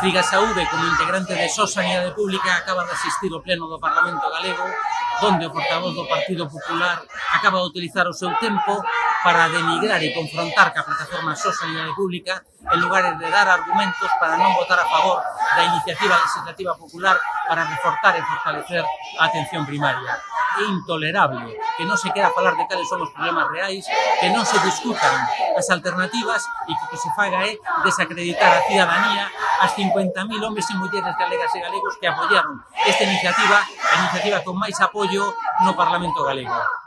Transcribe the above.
Friga Saúde, como integrante de SOS Sanidade Pública, acaba de asistir ao Pleno do Parlamento Galego, donde o portavoz do Partido Popular acaba de utilizar o seu tempo para denigrar e confrontar ca plataforma SOS Sanidade Pública en lugar de dar argumentos para non votar a favor da iniciativa legislativa popular para reforzar e fortalecer a atención primaria. É intolerable que non se quera falar de cales son os problemas reais, que non se discutan as alternativas e que o que se faga é desacreditar a cidadanía as 50.000 homes e mulleres galegas e galegos que apoiaron esta iniciativa, a iniciativa con máis apoio no Parlamento galego.